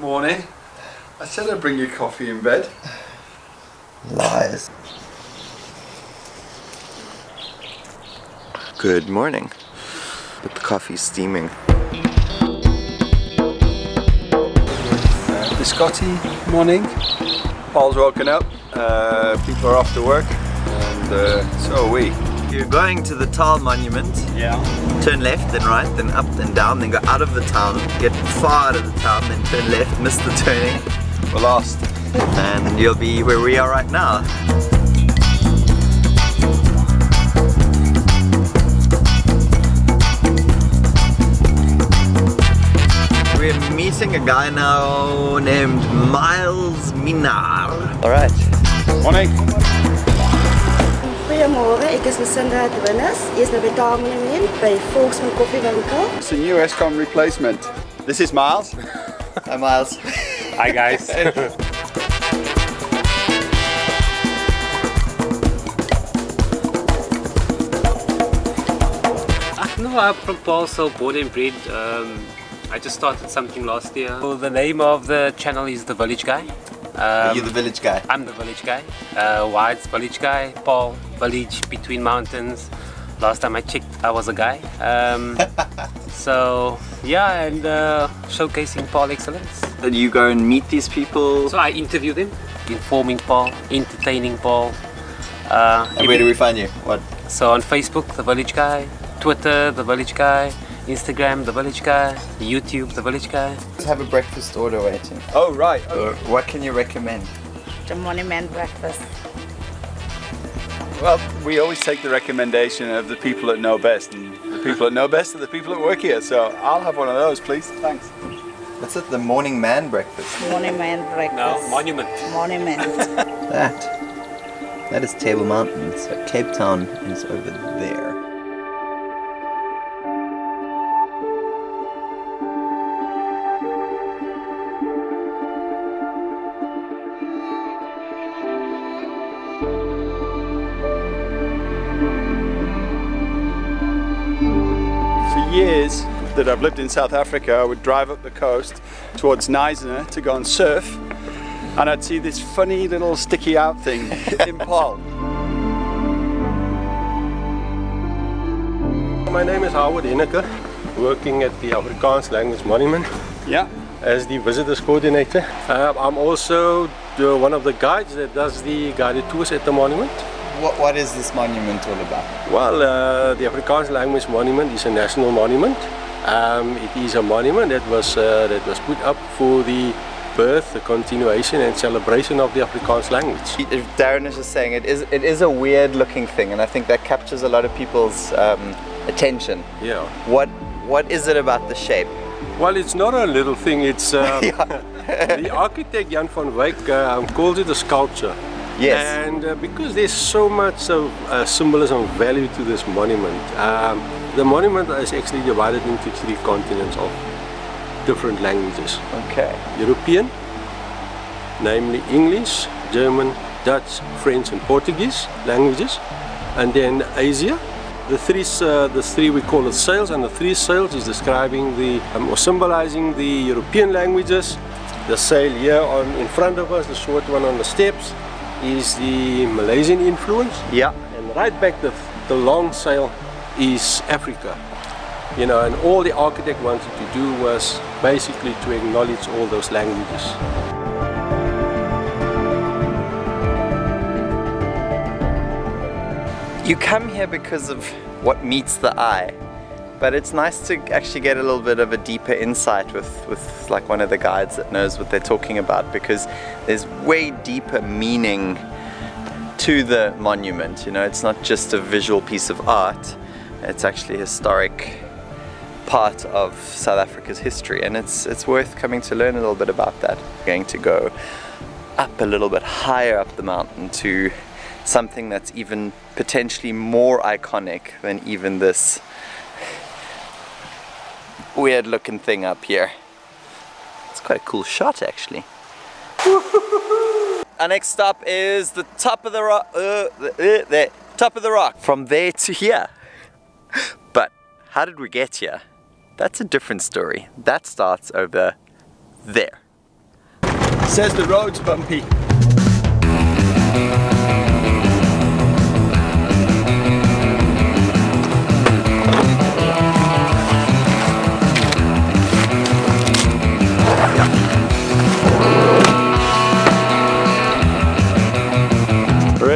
Morning. I said I'd bring you coffee in bed. Lies. Good morning. But the coffee's steaming. Biscotti, morning. Paarl's woken up. Uh, people are off to work. And uh, so are we. You're going to the Taal Monument. Yeah. Turn left, then right, then up and down, then go out of the town, get far out of the town, then turn left, miss the turning, We're lost. and you'll be where we are right now. We're meeting a guy now named Miles Minar. Alright. Morning. Goeiemôre, ek is Lucinda Dwinnes. Eers nou by Taalmonument by Volksmund Koffiewinkel. It's a new Eskom replacement. This is Miles. Hi Miles. Hi guys. No, I'm from Paulsell, born and bred. Um, I just started something last year. So the name of the channel is The Village Guy. Are Um, you the village guy? I'm the village guy. Uh, White's village guy. Paarl, village between mountains. Last time I checked, I was a guy. Um, so yeah, and uh, showcasing Paarl excellence. Did you go and meet these people? So I interview them, informing Paarl, entertaining Paarl. Uh, And where do we find you? What? So on Facebook, The Village Guy, Twitter, The Village Guy, Instagram, The Village Guy, YouTube, The Village Guy. Let's have a breakfast order waiting. Oh, right. Or what can you recommend? The monument breakfast. Well, we always take the recommendation of the people that know best. And the people that know best are the people that work here. So I'll have one of those, please. Thanks. What's it? The morning man breakfast. Monument breakfast. No, Monument. Monument. That. That is Table Mountain. So Cape Town is over there. Years that I've lived in South Africa, I would drive up the coast towards Neisner to go and surf, and I'd see this funny little sticky out thing in Paarl. My name is Howard Henneke, working at the Afrikaans Language Monument Yeah. as the visitors coordinator. Uh, I'm also the, one of the guides that does the guided tours at the monument. What, what is this monument all about? Well, uh, the Afrikaans Language Monument is a national monument. Um, it is a monument that was uh, that was put up for the birth, the continuation and celebration of the Afrikaans language. If Darren is just saying it is it is a weird looking thing and I think that captures a lot of people's um, attention. Yeah. What what is it about the shape? Well, it's not a little thing. It's um, the architect Jan van Wyk um, calls it a sculpture. Yes. And uh, because there's so much of uh, symbolism value to this monument, um, the monument is actually divided into three continents of different languages. Okay. European, namely English, German, Dutch, French and Portuguese languages. And then Asia, the three, uh, the three we call it sails and the three sails is describing the, um, or symbolizing the European languages. The sail here on in front of us, the short one on the steps, is the Malaysian influence. Yeah. And right back the, the long sail is Africa. You know, and all the architect wanted to do was basically to acknowledge all those languages. You come here because of what meets the eye, but it's nice to actually get a little bit of a deeper insight with, with like one of the guides that knows what they're talking about because there's way deeper meaning to the monument. You know, it's not just a visual piece of art, it's actually a historic part of South Africa's history and it's, it's worth coming to learn a little bit about that. We're going to go up a little bit higher up the mountain to something that's even potentially more iconic than even this weird looking thing up here. It's quite a cool shot actually. Our next stop is the top of the rock, uh, the, uh, the top of the rock. From there to here. But how did we get here? That's a different story. That starts over there. says the road's bumpy.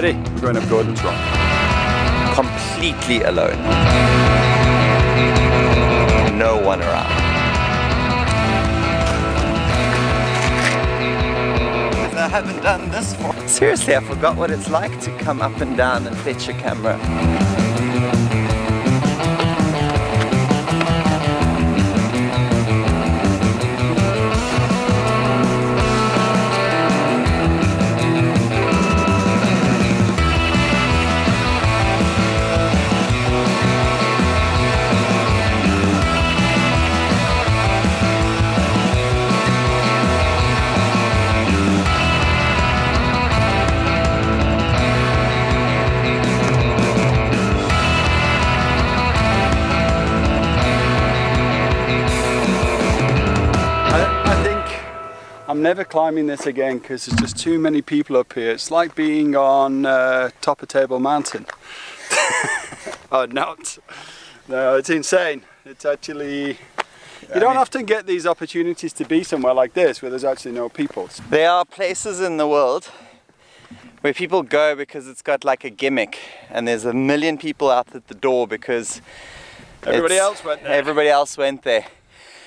Ready? We're going up Gordon's Rock. Completely alone. No one around. I haven't done this for. Seriously, I forgot what it's like to come up and down and fetch a camera. I'm never climbing this again because there's just too many people up here. It's like being on uh, top of Table Mountain. oh, not. No, it's insane. It's actually. You don't often get these opportunities to be somewhere like this where there's actually no people. There are places in the world where people go because it's got like a gimmick and there's a million people out at the door because Everybody else went there. Everybody else went there.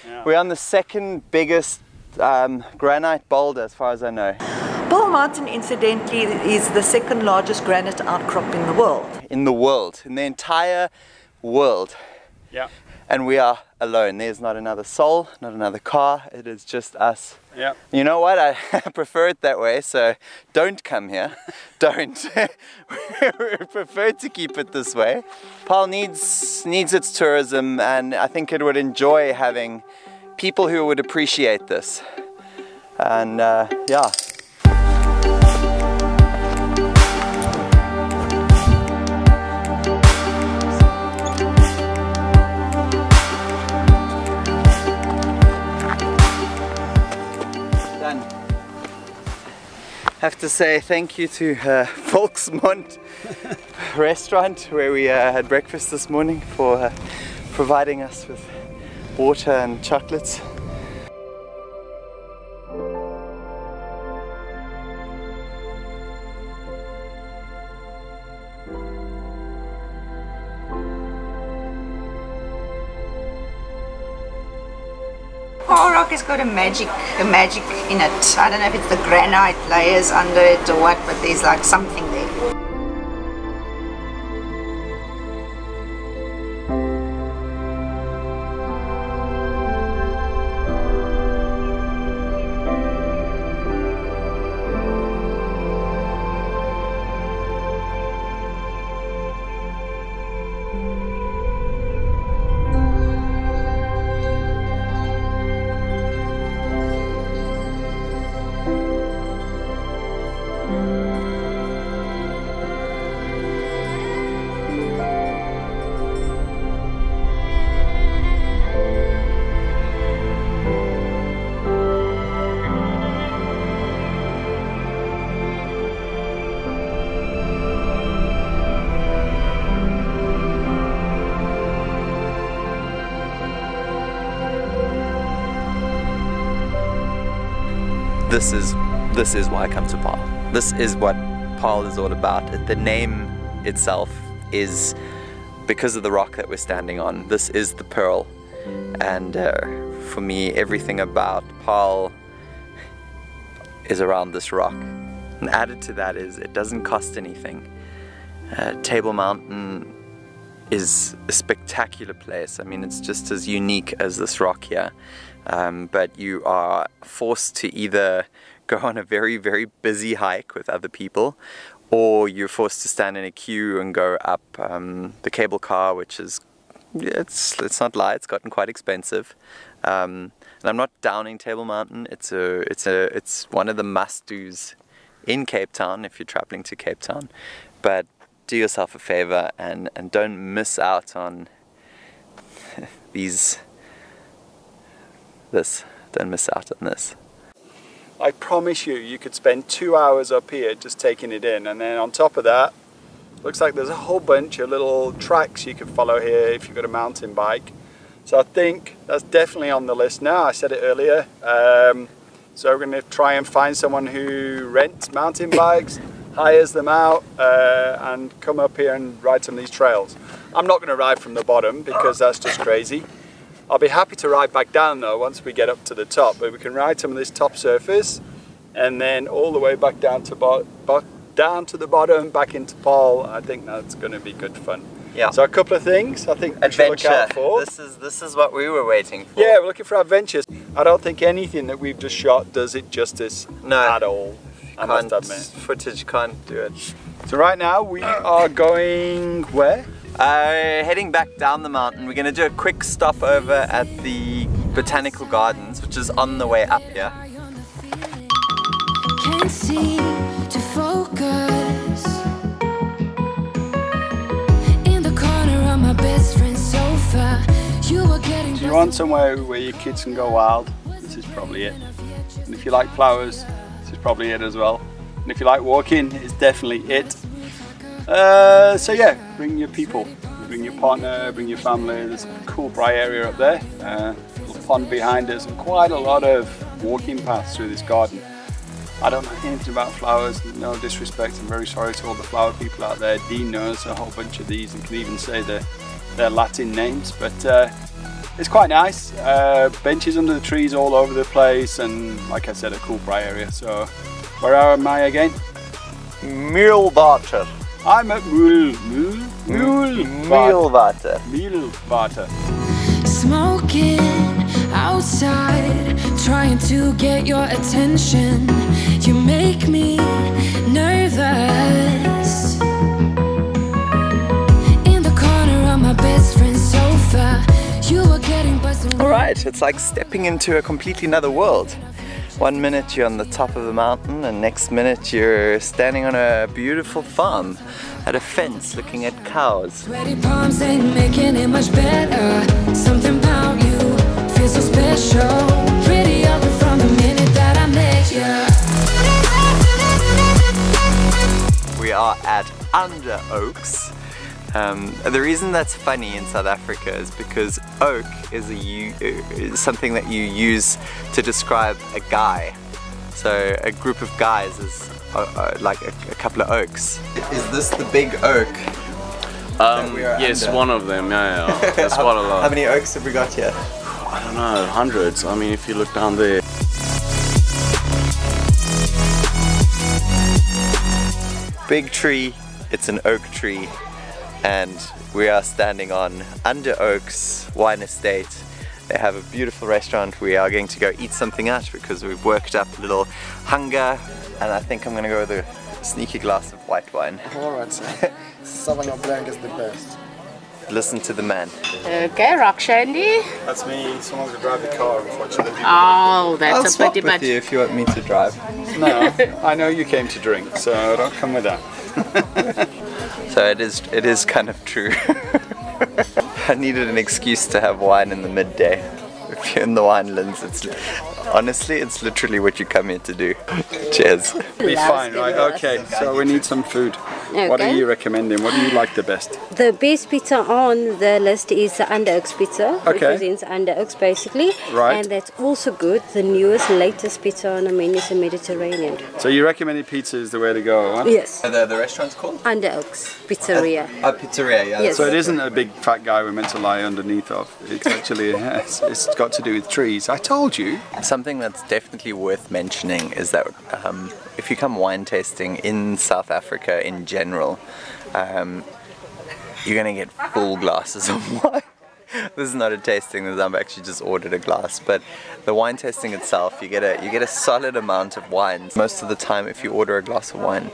Yeah. We're on the second biggest um, granite boulder as far as I know. Bull Mountain, incidentally, is the second largest granite outcrop in the world. In the world, in the entire world. Yeah, And we are alone. There's not another soul, not another car. It is just us. yeah. You know what? I prefer it that way, so don't come here. don't. we prefer to keep it this way. Paarl needs needs its tourism, and I think it would enjoy having people who would appreciate this. And uh, yeah. Done. Have to say thank you to uh, Volksmund restaurant where we uh, had breakfast this morning for uh, providing us with water and chocolates. Paarl Rock has got a magic, a magic in it. I don't know if it's the granite layers under it or what, but there's like something this is this is why I come to Paarl. This is what Paarl is all about. The name itself is because of the rock that we're standing on. This is the pearl, and uh, for me, everything about Paarl is around this rock. And added to that is it doesn't cost anything. Uh, Table Mountain is a spectacular place. I mean, it's just as unique as this rock here. Um, but you are forced to either go on a very, very busy hike with other people, or you're forced to stand in a queue and go up um, the cable car, which is, it's, let's not lie, it's gotten quite expensive. Um, and I'm not downing Table Mountain. It's a, it's a, it's one of the must-dos in Cape Town if you're traveling to Cape Town. But do yourself a favor and, and don't miss out on these this don't miss out on this I promise you, you could spend two hours up here just taking it in. And then on top of that, looks like there's a whole bunch of little tracks you could follow here if you've got a mountain bike. So I think that's definitely on the list now. I said it earlier. Um, so we're going to try and find someone who rents mountain bikes, hires them out, uh, and come up here and ride some of these trails. I'm not going to ride from the bottom because that's just crazy. I'll be happy to ride back down though once we get up to the top, but we can ride some of this top surface and then all the way back down to down to the bottom, back into Paarl. I think that's going to be good fun. Yeah. So a couple of things I think we should look Adventure. out for. This is this is what we were waiting for. Yeah, we're looking for adventures. I don't think anything that we've just shot does it justice No. at all. I must Can't- admit. Footage can't do it. So right now we are going where? Uh, heading back down the mountain, we're going to do a quick stop over at the Botanical Gardens, which is on the way up here. Can't seem to focus. In the corner of my best friend's sofa, you were getting. Do you want somewhere where your kids can go wild? This is probably it. And if you like flowers, this is probably it as well. And if you like walking, it's definitely it. Uh, so yeah, bring your people, bring your partner, bring your family. There's a cool bright area up there, uh, little pond behind us, and quite a lot of walking paths through this garden. I don't know anything about flowers, no disrespect, I'm very sorry to all the flower people out there. Dean knows a whole bunch of these and can even say their, their Latin names, but uh, it's quite nice. Uh, benches under the trees all over the place and like I said, a cool bright area. So where am I again? Meulwater. I'm at Mule, Mule, Mule, Meulwater. Meulwater. Smoking outside, trying to get your attention. You make me nervous. In the corner of my best friend's sofa, you were getting buzzed. Alright, it's like stepping into a completely another world. One minute you're on the top of a mountain and next minute you're standing on a beautiful farm at a fence looking at cows. Sweaty palms ain't making it much better. Something about you feels so special. Pretty ugly from the minute that I met you. We are at Under Oaks. Um, the reason that's funny in South Africa is because oak is, a, u- is something that you use to describe a guy. So a group of guys is uh, uh, like a, a couple of oaks. Is this the big oak? Um, we are yes, under. one of them. Yeah, yeah. That's quite a lot. How many oaks have we got here? I don't know, hundreds. I mean, if you look down there. Big tree, it's an oak tree, and we are standing on Under Oaks Wine Estate. They have a beautiful restaurant. We are going to go eat something out because we've worked up a little hunger, and I think I'm gonna go with a sneaky glass of white wine. Alright, so Sauvignon Blanc is the best. Listen to the man. Okay, rock shandy. That's me, someone's gonna drive the car unfortunately. Oh, that's I'll a swap pretty with much. you if you want me to drive. No, I know you came to drink, so don't come with that. So it is, it is kind of true. I needed an excuse to have wine in the midday. If you're in the winelands, it's honestly, it's literally what you come here to do. Cheers. Be fine, right? Okay, so we need some food. Okay. What are Okay. you recommending? What do you like the best? The best pizza on the list is the Under Oaks pizza, Okay. represents Under Oaks basically. Right. And that's also good. The newest, latest pizza on the menu is the Mediterranean. So you recommended pizza is the way to go, huh? Yes. The, the restaurant's called? Under Oaks Pizzeria. A pizzeria, yeah. Yes. So it isn't a big fat guy we're meant to lie underneath of. It's actually, it's, it's got to do with trees. I told you. Something that's definitely worth mentioning is that um, if you come wine tasting in South Africa in general, um, you're gonna get full glasses of wine. this is not a tasting. I've actually just ordered a glass, but the wine tasting itself, you get a you get a solid amount of wine. Most of the time, if you order a glass of wine,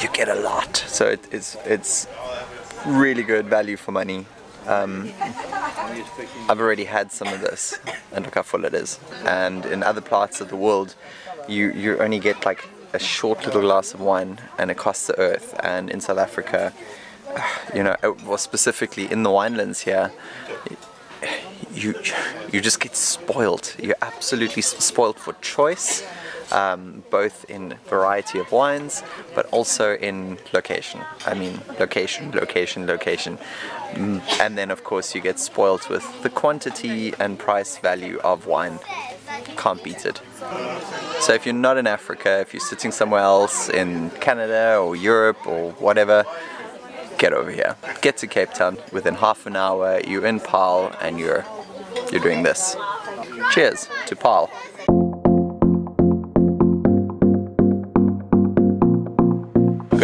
you get a lot. So it, it's it's really good value for money. Um, I've already had some of this, and look how full it is. And in other parts of the world, you you only get like a short little glass of wine, and it costs the earth. And in South Africa, you know, uh, well specifically in the winelands here, you you just get spoiled. You're absolutely spoiled for choice, um, both in variety of wines, but also in location. I mean, location, location, location, Mm, and then of course you get spoiled with the quantity and price value of wine. Can't beat it. So if you're not in Africa, if you're sitting somewhere else in Canada or Europe or whatever, get over here. Get to Cape Town within half an hour. You're in Paarl and you're you're doing this. Cheers to Paarl.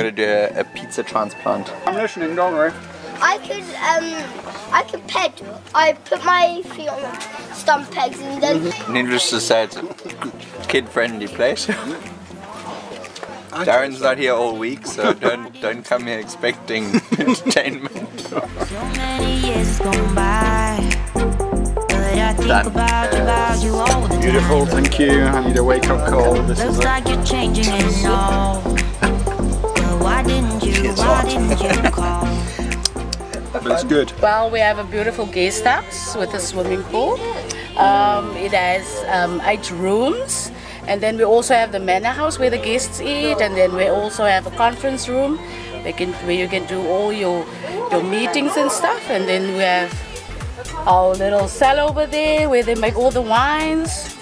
Gonna do a, a pizza transplant. I'm listening, don't worry. I could um I could peg. I put my feet on the stump pegs and then Needless to say, it's a kid-friendly place. Darren's not here all week, so don't don't come here expecting entertainment. So many years go by. Beautiful, thank you. I need a wake up call. This is Looks it. Didn't you? Why didn't you call? But it's good. Well, we have a beautiful guest house with a swimming pool. Um, it has um, eight rooms. And then we also have the manor house where the guests eat. And then we also have a conference room where, can, where you can do all your, your meetings and stuff. And then we have our little cell over there where they make all the wines.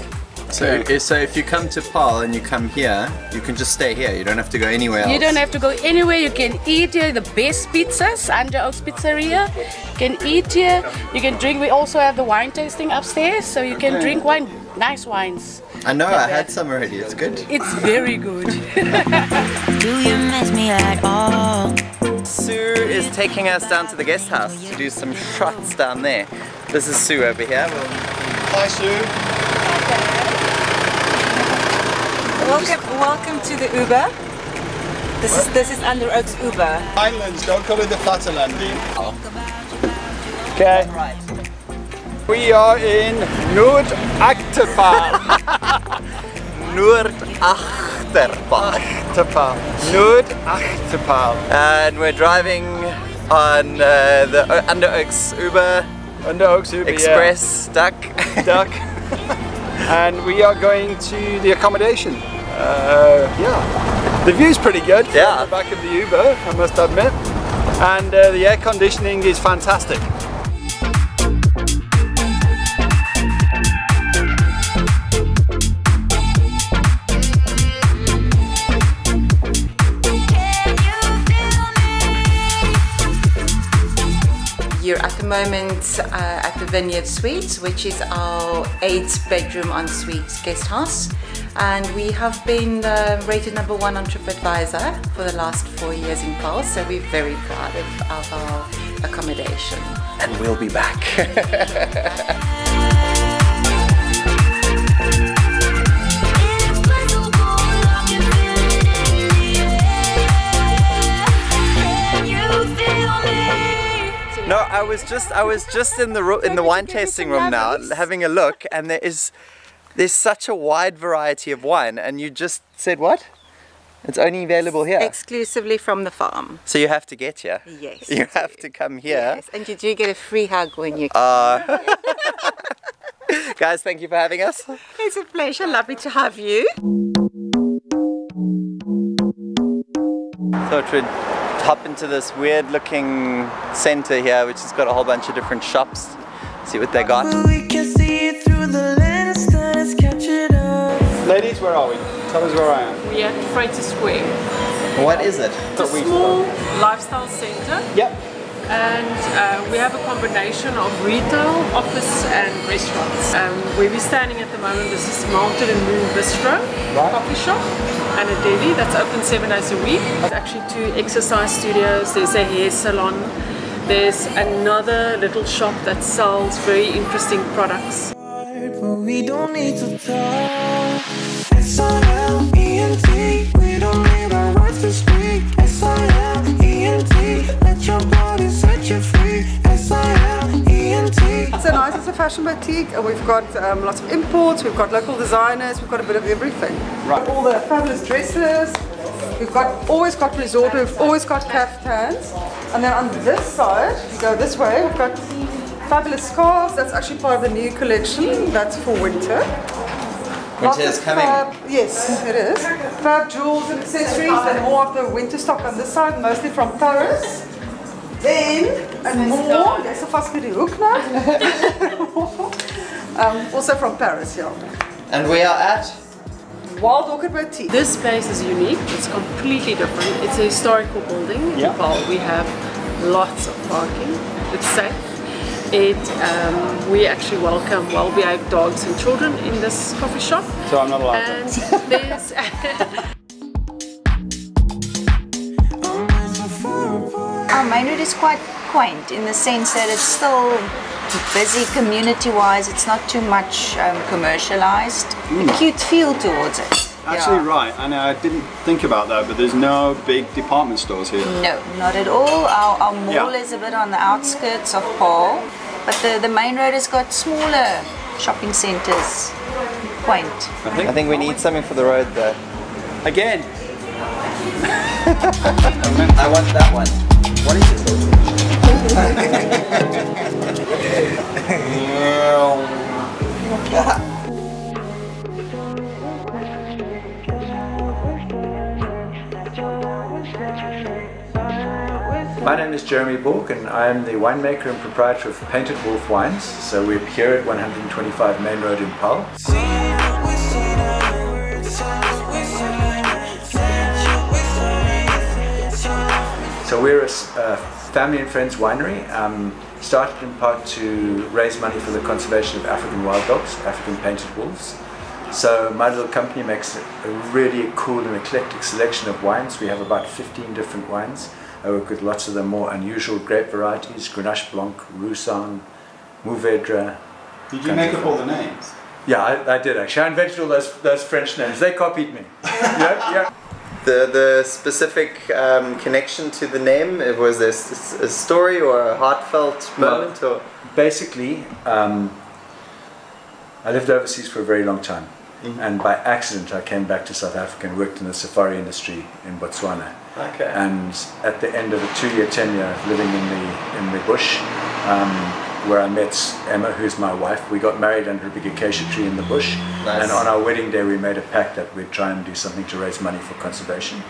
So, so if you come to Paarl and you come here, you can just stay here. You don't have to go anywhere else. You don't have to go anywhere. You can eat here. The best pizzas, Under Oaks Pizzeria. You can eat here. You can drink. We also have the wine tasting upstairs, so you can Okay. drink wine, nice wines. I know. I had some already. It's good. It's very good. Do you miss me at all? Sue is taking us down to the guest house to do some shots down there. This is Sue over here. Hi, Sue. Welcome, welcome to the Uber. This is this is Under Oaks Uber. Islands, don't call it the Plattelanding. Okay. We are in Noord-Agter-Paarl. Noord-Agter-Paarl. Achterpaal. Noord-Agter-Paarl. And we're driving on uh, the O- Under Oaks Uber Under Oaks Uber, yeah. Express Duck. Duck. and we are going to the accommodation. Uh, yeah. The view's pretty good Yeah. the back of the Uber, I must admit. And uh, the air conditioning is fantastic. You're at the moment uh, at the Vineyard Suites, which is our eight bedroom ensuite guest house. And we have been uh, rated number one on TripAdvisor for the last four years in Pulse, so we're very proud of, of our accommodation. And we'll be back. No, I was just I was just in the in the wine tasting room now, having a look, and there is there's such a wide variety of wine, and you just said what? It's only available here. Exclusively from the farm. So you have to get here. Yes. You have to come here. Yes, and you do get a free hug when you come. Uh, guys, thank you for having us. It's a pleasure, lovely to have you. Thought we'd hop into this weird looking center here, which has got a whole bunch of different shops. See what they got. Ladies, where are we? Tell us where I am. We are at Freighter Square. What is it? It's a small lifestyle center. Yep. And uh, we have a combination of retail, office and restaurants. Um, where we're standing at the moment, this is Mountain and Moon Bistro, right. coffee shop and a deli that's open seven days a week. There's actually two exercise studios, there's a hair salon, there's another little shop that sells very interesting products. We don't need to talk. S-I-L-E-N-T. We don't need our words to speak. S-I-L-E-N-T. Let your body set you free. S-I-L-E-N-T. So nice, it's a fashion boutique and we've got um, lots of imports, we've got local designers, we've got a bit of everything. Right. All the fabulous dresses, we've got always got resort, we've always got caftans. And then on this side, if you go this way, we've got Fabulous scarves, that's actually part of the new collection. That's for winter. Lots Winter is coming. Fab, yes, it is. Fab jewels and accessories and more of the winter stock on this side, mostly from Paris. Then, and more, there's a Fascidi hook now. um, also from Paris, yeah. And we are at? Wild Orchid Boutique. This space is unique. It's completely different. It's a historical building. Yeah. Well, we have lots of parking. It's safe. It um, we actually welcome well-behaved dogs and children in this coffee shop. So I'm not allowed And to. there's Our main road is quite quaint in the sense that it's still busy community-wise. It's not too much um, commercialized. A cute feel towards it. Actually, right, and I didn't think about that, but there's no big department stores here. No, not at all. Our, our mall Yeah. is a bit on the outskirts of Paarl, but the, the main road has got smaller shopping centres. Quaint. I think. I think we need something for the road though. Again. I want that one. What is it? My name is Jeremy Borg and I am the winemaker and proprietor of Painted Wolf Wines. So we're here at 125 Main Road in Paarl. So we're a family and friends winery, um, started in part to raise money for the conservation of African wild dogs, African painted wolves. So my little company makes a really cool and eclectic selection of wines. We have about 15 different wines. I work with lots of the more unusual grape varieties, Grenache Blanc, Roussanne, Mourvedre. Did you make up all the names? Yeah, I, I did actually. I invented all those, those French names. They copied me. yeah, yeah. The the specific um, connection to the name it was this a story or a heartfelt moment or basically um, I lived overseas for a very long time and by accident I came back to South Africa and worked in the safari industry in Botswana Okay. and at the end of a two-year tenure living in the in the bush um, where I met Emma who's my wife we got married under a big acacia tree in the bush Nice. and on our wedding day we made a pact that we'd try and do something to raise money for conservation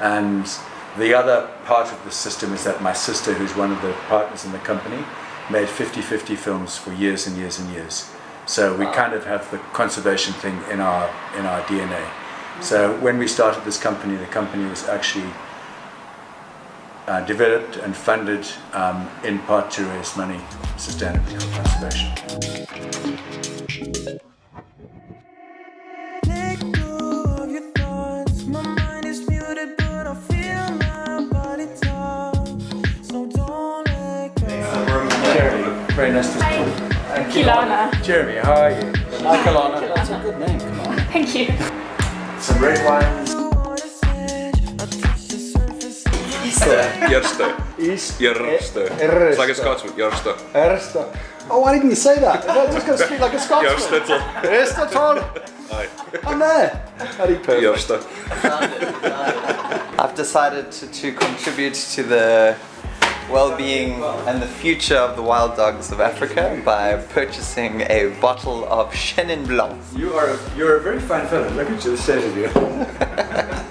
and the other part of the system is that my sister, who's one of the partners in the company, made 50-50 films for years and years and years. So we kind of have the conservation thing in our in our DNA. So when we started this company, the company was actually uh, developed and funded um, in part to raise money sustainably for conservation. Jeremy, very nice to meet you. Kilana. Jeremy, how are you? Hi, Kalana. That's a good name, come on. Thank you. Some red wines. Eerste. East. Eerste. Eerste. It's like a Scotsman. Eerste. Eh, Ersta. Oh, why didn't you say that? I'm just going to speak like a Scotsman. Eerste. Ersta, Tom. Aye. I'm there. Very perfect. Eerste. I've decided to, to contribute to the well-being and the future of the wild dogs of Africa by purchasing a bottle of Chenin Blanc. You are a, you're a very fine fellow. Look at you, the state of you.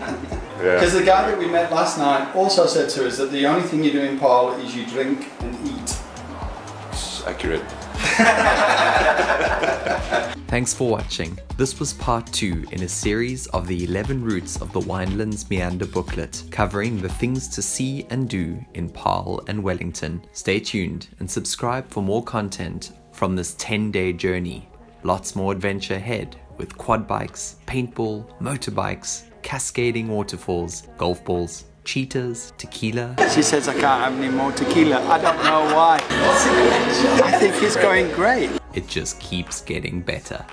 Because the guy that we met last night also said to us that the only thing you do in Paarl is you drink and eat. It's accurate. Thanks for watching. This was part 2 in a series of the 11 routes of the Winelands Meander booklet, covering the things to see and do in Paarl and Wellington. Stay tuned and subscribe for more content from this 10 day journey. Lots more adventure ahead with quad bikes, paintball, motorbikes, cascading waterfalls, golf balls, cheetahs, tequila. She says I can't have any more tequila. I don't know why. I think it's going great. It just keeps getting better.